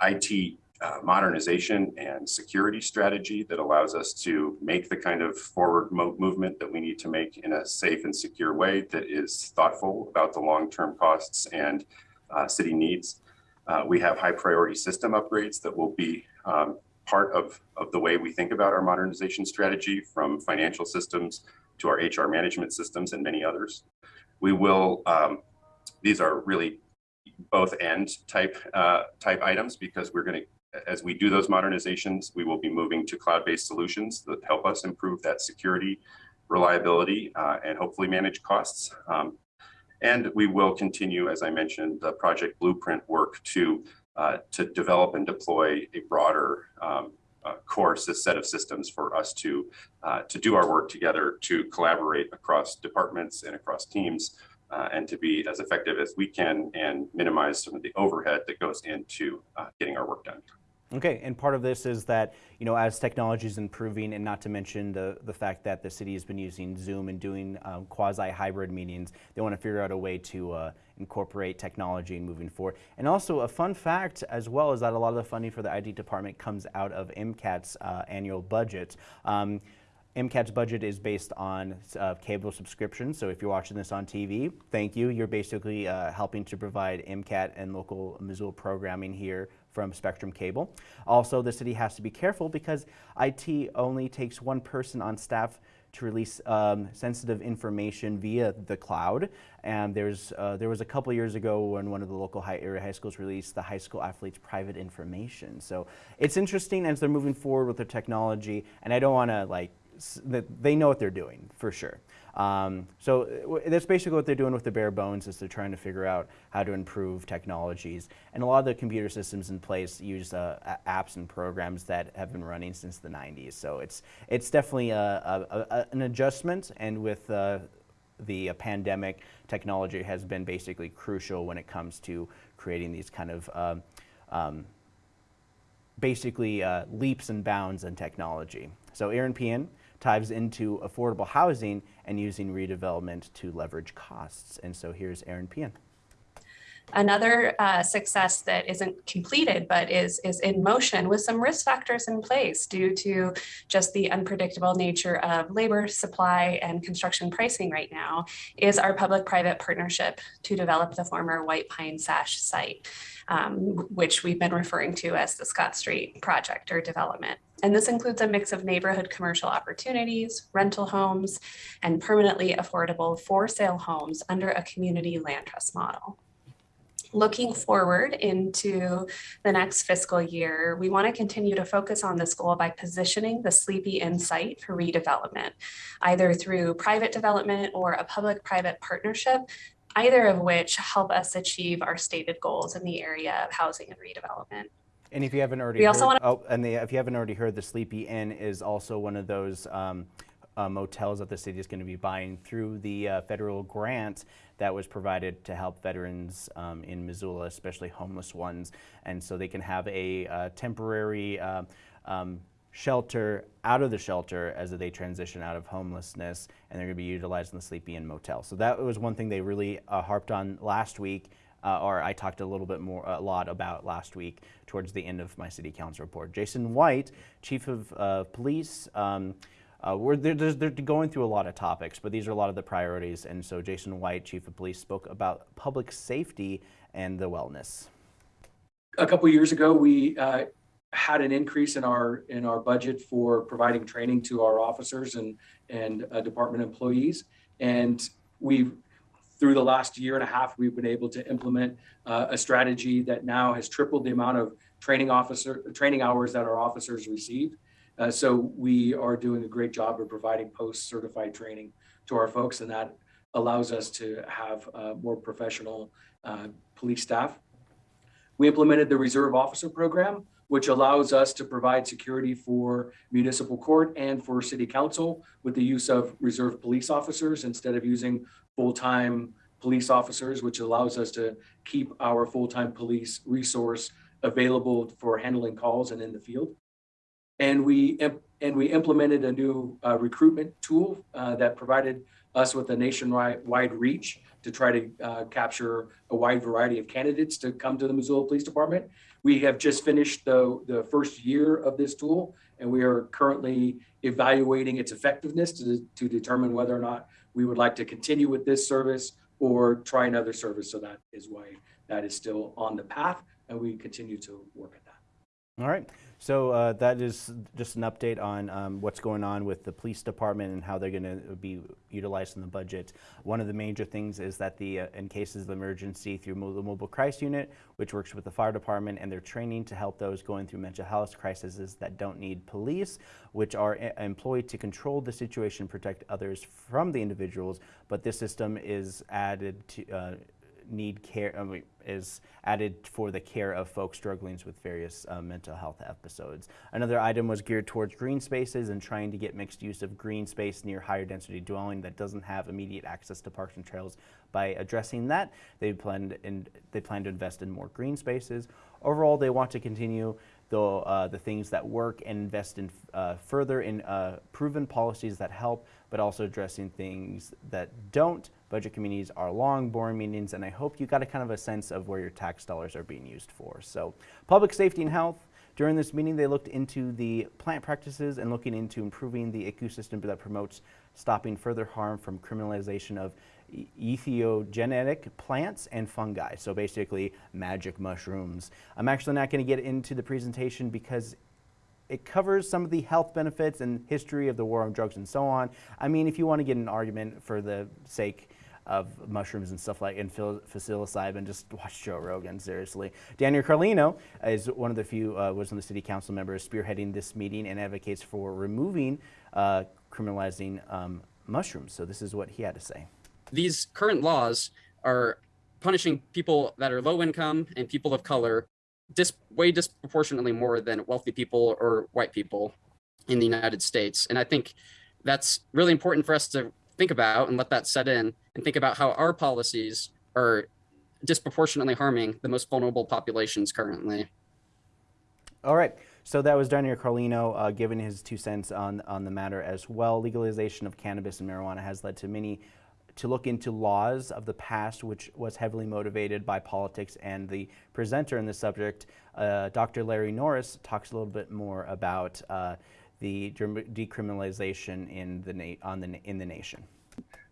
IT uh, modernization and security strategy that allows us to make the kind of forward mo movement that we need to make in a safe and secure way that is thoughtful about the long-term costs and uh, city needs. Uh, we have high priority system upgrades that will be um, part of, of the way we think about our modernization strategy from financial systems to our HR management systems and many others. We will, um, these are really both end type uh, type items because we're going to, as we do those modernizations, we will be moving to cloud-based solutions that help us improve that security, reliability, uh, and hopefully manage costs. Um, and we will continue, as I mentioned, the project blueprint work to uh, to develop and deploy a broader um, uh, course, a set of systems for us to uh, to do our work together, to collaborate across departments and across teams, uh, and to be as effective as we can and minimize some of the overhead that goes into getting our work done. Okay, and part of this is that, you know, as technology is improving, and not to mention the, the fact that the city has been using Zoom and doing um, quasi-hybrid meetings, they want to figure out a way to uh, incorporate technology and moving forward. And also a fun fact as well is that a lot of the funding for the ID department comes out of MCAT's uh, annual budget. Um, MCAT's budget is based on uh, cable subscriptions, So if you're watching this on TV, thank you. You're basically uh, helping to provide MCAT and local Missoula programming here from Spectrum Cable. Also, the city has to be careful because IT only takes one person on staff to release um, sensitive information via the cloud. And there's, uh, there was a couple years ago when one of the local high area high schools released the high school athletes' private information. So it's interesting as they're moving forward with their technology. And I don't want to like, they know what they're doing for sure. Um, so that's basically what they're doing with the bare bones is they're trying to figure out how to improve technologies. And a lot of the computer systems in place use uh, apps and programs that have been running since the 90s. So it's, it's definitely a, a, a, an adjustment and with uh, the uh, pandemic, technology has been basically crucial when it comes to creating these kind of um, um, basically uh, leaps and bounds in technology. So Eran Pehan ties into affordable housing and using redevelopment to leverage costs. And so here's Eran Pehan. Another uh, success that isn't completed but is, is in motion with some risk factors in place due to just the unpredictable nature of labor supply and construction pricing right now is our public-private partnership to develop the former White Pine Sash site um, which we've been referring to as the Scott Street project or development. And this includes a mix of neighborhood commercial opportunities, rental homes, and permanently affordable for sale homes under a community land trust model. Looking forward into the next fiscal year, we want to continue to focus on this goal by positioning the Sleepy Inn site for redevelopment, either through private development or a public-private partnership, either of which help us achieve our stated goals in the area of housing and redevelopment. And if you haven't already We heard, also wanna- oh, and the, if you haven't already heard, the Sleepy Inn is also one of those um, uh, motels that the city is going to be buying through the uh, federal grant that was provided to help veterans um, in Missoula, especially homeless ones, and so they can have a uh, temporary. Uh, um, shelter out of the shelter as they transition out of homelessness and they're going to be utilizing the sleepy inn motel so that was one thing they really uh, harped on last week uh, or I talked a little bit more, a lot about last week towards the end of my city council report. Jason White, chief of uh, police, um, uh, we're, they're, they're, going through a lot of topics, but these are a lot of the priorities. And so Jason White, chief of police, spoke about public safety and the wellness. A couple years ago, we uh, had an increase in our in our budget for providing training to our officers and and uh, department employees, and we've through the last year and a half, we've been able to implement uh, a strategy that now has tripled the amount of training officer training hours that our officers receive. Uh, so we are doing a great job of providing post-certified training to our folks, and that allows us to have uh, more professional uh, police staff. We implemented the Reserve Officer Program, which allows us to provide security for municipal court and for city council with the use of reserve police officers instead of using full-time police officers, which allows us to keep our full-time police resource available for handling calls and in the field. And we and we implemented a new uh, recruitment tool uh, that provided us with a nationwide reach to try to uh, capture a wide variety of candidates to come to the Missoula Police Department. We have just finished the, the first year of this tool, and we are currently evaluating its effectiveness to, to determine whether or not we would like to continue with this service or try another service. So that is why that is still on the path, and we continue to work at that. All right. So uh, that is just an update on um, what's going on with the police department and how they're going to be utilized in the budget. One of the major things is that the uh, in cases of emergency through the mobile crisis unit, which works with the fire department, and they're training to help those going through mental health crises that don't need police, which are uh, employed to control the situation, protect others from the individuals. But this system is added to uh, need care I mean, is added for the care of folks struggling with various uh, mental health episodes. Another item was geared towards green spaces and trying to get mixed use of green space near higher density dwelling that doesn't have immediate access to parks and trails. By addressing that, they plan in, they plan to invest in more green spaces. Overall, they want to continue the, uh, the things that work and invest in uh, further in uh, proven policies that help, but also addressing things that don't. Budget committees are long, boring meetings, and I hope you got a kind of a sense of where your tax dollars are being used for. So public safety and health, during this meeting, they looked into the plant practices and looking into improving the ecosystem that promotes stopping further harm from criminalization of entheogenetic plants and fungi. So basically magic mushrooms. I'm actually not going to get into the presentation because it covers some of the health benefits and history of the war on drugs and so on. I mean, if you want to get an argument for the sake of mushrooms and stuff like and psilocybin, just watch Joe Rogan, seriously. Daniel Carlino is one of the few, uh, was one of the city council members spearheading this meeting and advocates for removing uh, criminalizing um, mushrooms. So this is what he had to say these current laws are punishing people that are low income and people of color dis way disproportionately more than wealthy people or white people in the United States. And I think that's really important for us to think about and let that set in and think about how our policies are disproportionately harming the most vulnerable populations currently. All right. So that was Daniel Carlino uh, giving his two cents on, on the matter as well. Legalization of cannabis and marijuana has led to many to look into laws of the past, which was heavily motivated by politics. And the presenter in the subject, uh, Dr. Larry Norris, talks a little bit more about uh, the decriminalization in the on the in the nation.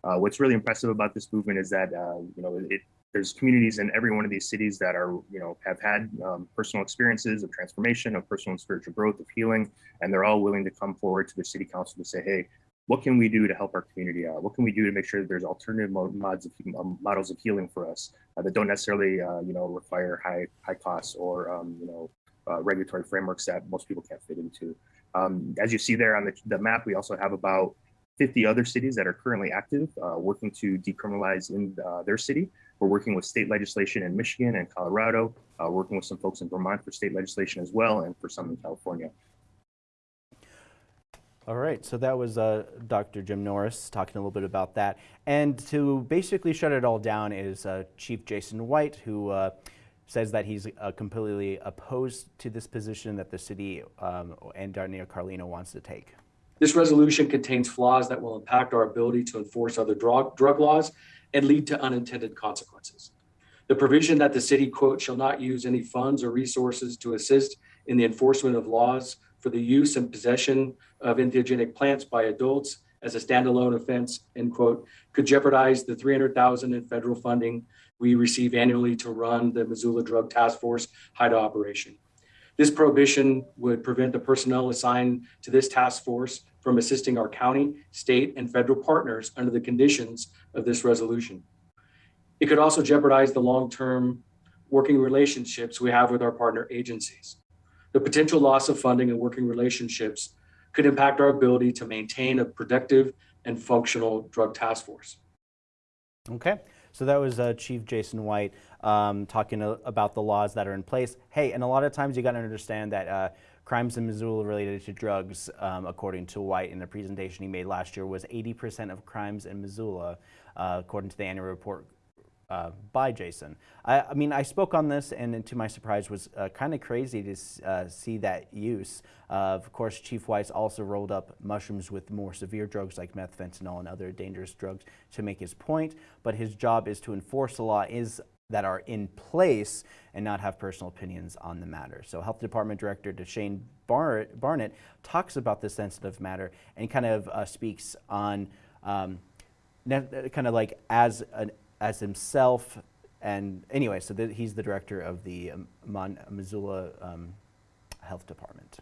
Uh, what's really impressive about this movement is that uh, you know it, there's communities in every one of these cities that are you know have had um, personal experiences of transformation, of personal and spiritual growth, of healing, and they're all willing to come forward to the city council to say, hey, what can we do to help our community out? What can we do to make sure that there's alternative mods of, um, models of healing for us uh, that don't necessarily, uh, you know, require high high costs or um, you know uh, regulatory frameworks that most people can't fit into. Um, as you see there on the, the map, we also have about 50 other cities that are currently active, uh, working to decriminalize in uh, their city. We're working with state legislation in Michigan and Colorado, uh, working with some folks in Vermont for state legislation as well, and for some in California. All right, so that was uh, Dr. Jim Norris talking a little bit about that. And to basically shut it all down is uh, Chief Jason White, who uh, says that he's uh, completely opposed to this position that the city um, and Daniel Carlino wants to take. This resolution contains flaws that will impact our ability to enforce other drug, drug laws and lead to unintended consequences. The provision that the city, quote, shall not use any funds or resources to assist in the enforcement of laws for the use and possession of entheogenic plants by adults as a standalone offense, end quote, could jeopardize the 300,000 in federal funding we receive annually to run the Missoula Drug Task Force HIDTA operation. This prohibition would prevent the personnel assigned to this task force from assisting our county, state, and federal partners under the conditions of this resolution. It could also jeopardize the long-term working relationships we have with our partner agencies. The potential loss of funding and working relationships could impact our ability to maintain a productive and functional drug task force. Okay, so that was uh, Chief Jason White um, talking about the laws that are in place. Hey, and a lot of times you got to understand that uh, crimes in Missoula related to drugs, um, according to White in a presentation he made last year, was 80% of crimes in Missoula, uh, according to the annual report uh, by Jason. I, I, mean, I spoke on this, and to my surprise, was uh, kind of crazy to uh, see that use. of course, Chief Weiss also rolled up mushrooms with more severe drugs like meth, fentanyl, and other dangerous drugs to make his point. But his job is to enforce the law is that are in place and not have personal opinions on the matter. So Health Department Director D'Shane Bar Barnett talks about this sensitive matter and kind of uh, speaks on um, kind of like as an as himself. And anyway, so he's the director of the um, Missoula um, Health Department.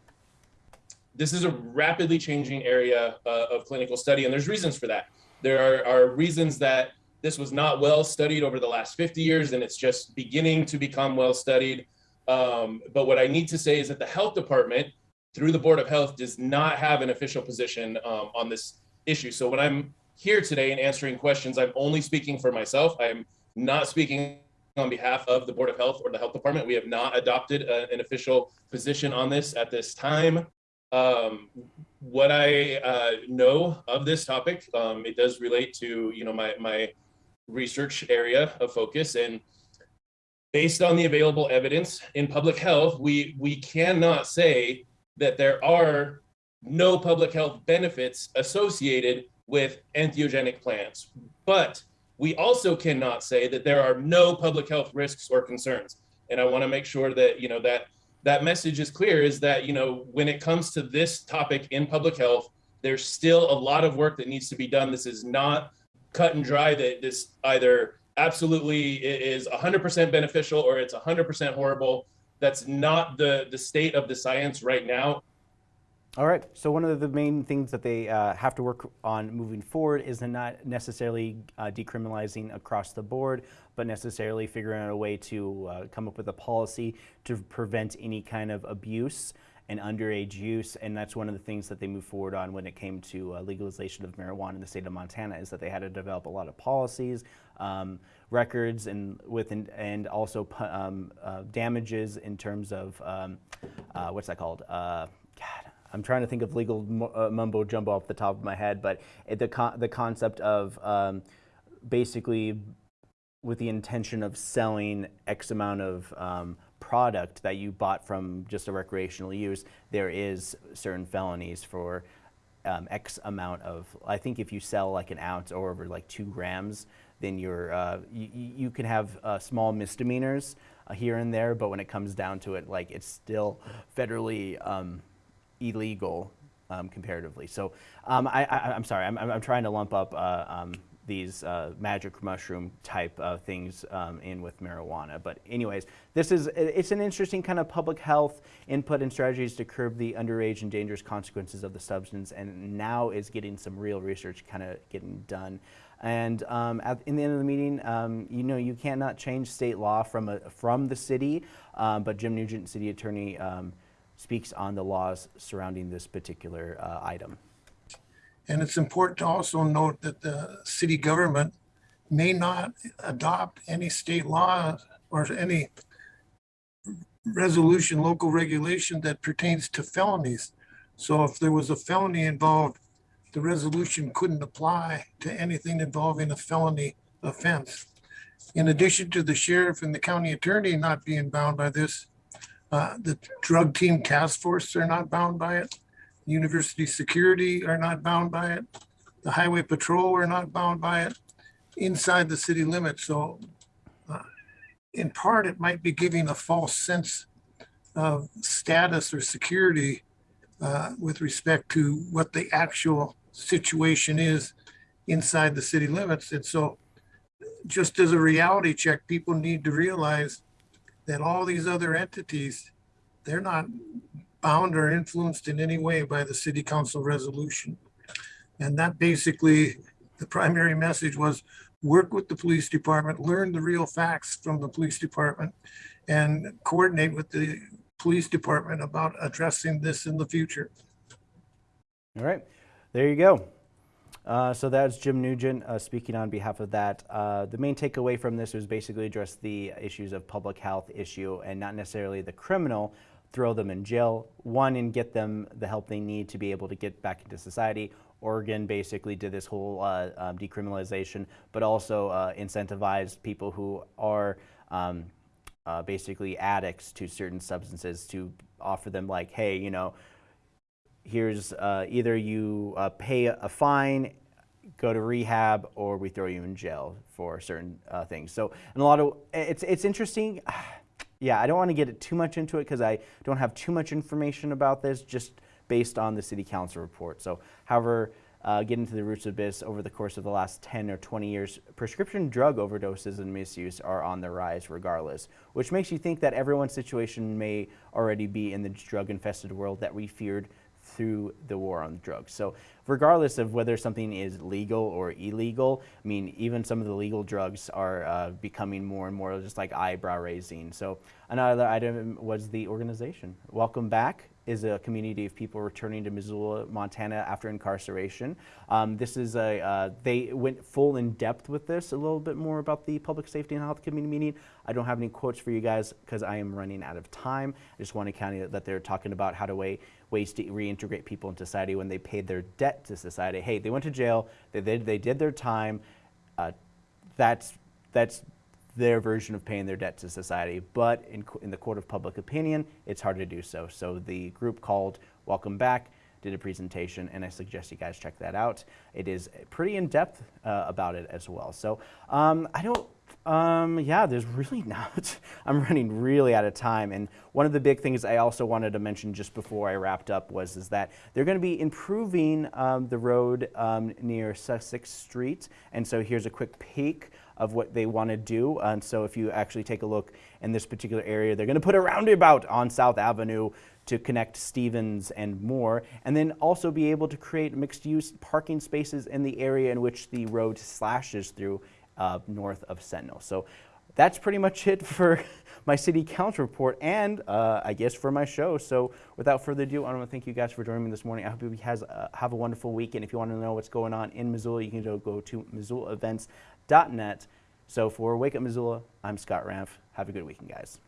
This is a rapidly changing area uh, of clinical study, and there's reasons for that. There are, are reasons that this was not well studied over the last 50 years, and it's just beginning to become well studied. Um, but what I need to say is that the health department, through the Board of Health, does not have an official position um, on this issue. So when I'm here today and answering questions, I'm only speaking for myself. I'm not speaking on behalf of the Board of Health or the Health Department. We have not adopted a, an official position on this at this time. Um, what I uh, know of this topic, um, it does relate to you know my my research area of focus, and based on the available evidence in public health, we we cannot say that there are no public health benefits associated with entheogenic plants. But we also cannot say that there are no public health risks or concerns. And I want to make sure that, you know, that that message is clear is that, you know, when it comes to this topic in public health, there's still a lot of work that needs to be done. This is not cut and dry that this either absolutely is 100% beneficial or it's 100% horrible. That's not the, the state of the science right now. All right, so one of the main things that they uh, have to work on moving forward is not necessarily uh, decriminalizing across the board, but necessarily figuring out a way to uh, come up with a policy to prevent any kind of abuse and underage use. And that's one of the things that they moved forward on when it came to uh, legalization of marijuana in the state of Montana is that they had to develop a lot of policies, um, records, and with and also um, uh, damages in terms of um, uh, what's that called? I'm trying to think of legal uh, mumbo jumbo off the top of my head, but it, the, con the concept of um, basically with the intention of selling X amount of um, product that you bought from just a recreational use, there is certain felonies for um, X amount of, I think if you sell like an ounce or over like two grams, then you're, uh, you, you can have uh, small misdemeanors uh, here and there, but when it comes down to it, like it's still federally um, illegal um, comparatively. So um, I, am sorry, I'm, I'm, trying to lump up uh, um, these uh, magic mushroom type things um, in with marijuana. But anyways, this is it's an interesting kind of public health input and strategies to curb the underage and dangerous consequences of the substance, and now is getting some real research kind of getting done. And um, at, in the end of the meeting, um, you know, you cannot change state law from a, from the city, um, but Jim Nugent, city attorney, um, speaks on the laws surrounding this particular uh, item. And it's important to also note that the city government may not adopt any state law or any resolution, local regulation that pertains to felonies. So if there was a felony involved, the resolution couldn't apply to anything involving a felony offense. In addition to the sheriff and the county attorney not being bound by this, uh, the drug team task force are not bound by it. University security are not bound by it. The highway patrol are not bound by it inside the city limits. So uh, in part, it might be giving a false sense of status or security uh, with respect to what the actual situation is inside the city limits. And so just as a reality check, people need to realize that all these other entities, they're not bound or influenced in any way by the city council resolution. And that basically, the primary message was work with the police department, learn the real facts from the police department, and coordinate with the police department about addressing this in the future. All right, there you go. Uh, so that's Jim Nugent uh, speaking on behalf of that. Uh, the main takeaway from this was basically address the issues of public health issue and not necessarily the criminal, throw them in jail, one, and get them the help they need to be able to get back into society. Oregon basically did this whole uh, um, decriminalization, but also uh, incentivized people who are um, basically addicts to certain substances to offer them like, hey, you know, here's uh, either you uh, pay a fine, go to rehab, or we throw you in jail for certain uh, things. So, and a lot of it's it's interesting. [SIGHS] Yeah, I don't want to get too much into it because I don't have too much information about this, just based on the city council report. So, however, uh, get into the roots of this over the course of the last 10 or 20 years, prescription drug overdoses and misuse are on the rise regardless, which makes you think that everyone's situation may already be in the drug infested world that we feared through the war on drugs. So regardless of whether something is legal or illegal, I mean, even some of the legal drugs are uh, becoming more and more just like eyebrow raising. So another item was the organization. Welcome back is a community of people returning to Missoula, Montana after incarceration. Um, this is a, uh, they went full in depth with this, a little bit more about the Public Safety and Health Committee meeting. I don't have any quotes for you guys because I am running out of time. I just want to count that they're talking about how to way, ways to reintegrate people into society when they paid their debt to society. Hey, they went to jail, they, they, they did their time. Uh, that's, that's their version of paying their debt to society. But in, in the court of public opinion, it's hard to do so. So the group called Welcome Back did a presentation, and I suggest you guys check that out. It is pretty in depth uh, about it as well. So um, I don't. Um, yeah, there's really [LAUGHS] not. I'm running really out of time. And one of the big things I also wanted to mention just before I wrapped up was is that they're going to be improving um, the road um, near Sussex Street. And so here's a quick peek of what they want to do. And so if you actually take a look in this particular area, they're going to put a roundabout on South Avenue to connect Stevens and more, and then also be able to create mixed-use parking spaces in the area in which the road slashes through uh, north of Sentinel. So that's pretty much it [LAUGHS] for my city council report and uh, I guess for my show. So without further ado, I want to thank you guys for joining me this morning. I hope you guys uh, have a wonderful week. And if you want to know what's going on in Missoula, you can go, to So for Wake Up Missoula, I'm Scott Ramp. Have a good weekend, guys.